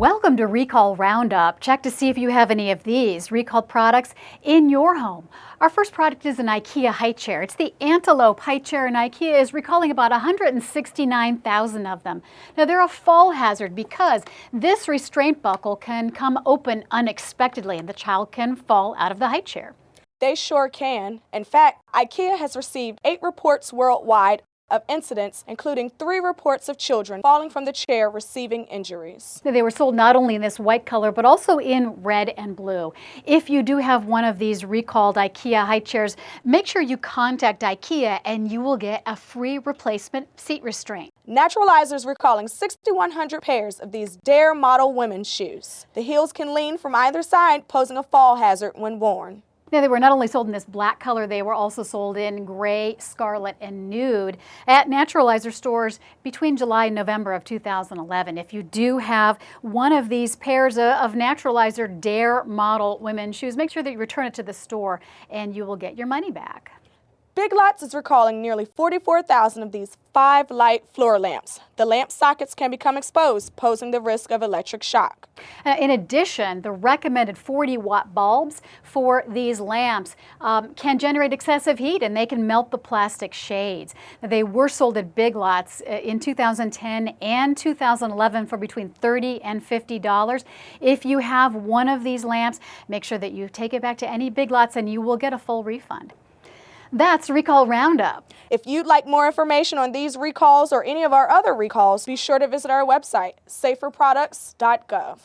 Welcome to Recall Roundup. Check to see if you have any of these recalled products in your home. Our first product is an IKEA high chair. It's the Antelope high chair and IKEA is recalling about 169,000 of them. Now they're a fall hazard because this restraint buckle can come open unexpectedly and the child can fall out of the high chair. They sure can. In fact, IKEA has received eight reports worldwide of incidents, including three reports of children falling from the chair receiving injuries. They were sold not only in this white color, but also in red and blue. If you do have one of these recalled IKEA high chairs, make sure you contact IKEA and you will get a free replacement seat restraint. Naturalizers recalling 6,100 pairs of these Dare model women's shoes. The heels can lean from either side, posing a fall hazard when worn. Now, they were not only sold in this black color, they were also sold in gray, scarlet, and nude at Naturalizer stores between July and November of 2011. If you do have one of these pairs of Naturalizer Dare model women's shoes, make sure that you return it to the store and you will get your money back. Big Lots is recalling nearly 44,000 of these five light floor lamps. The lamp sockets can become exposed, posing the risk of electric shock. Uh, in addition, the recommended 40 watt bulbs for these lamps um, can generate excessive heat and they can melt the plastic shades. They were sold at Big Lots uh, in 2010 and 2011 for between 30 and $50. If you have one of these lamps, make sure that you take it back to any Big Lots and you will get a full refund. That's Recall Roundup. If you'd like more information on these recalls or any of our other recalls, be sure to visit our website, saferproducts.gov.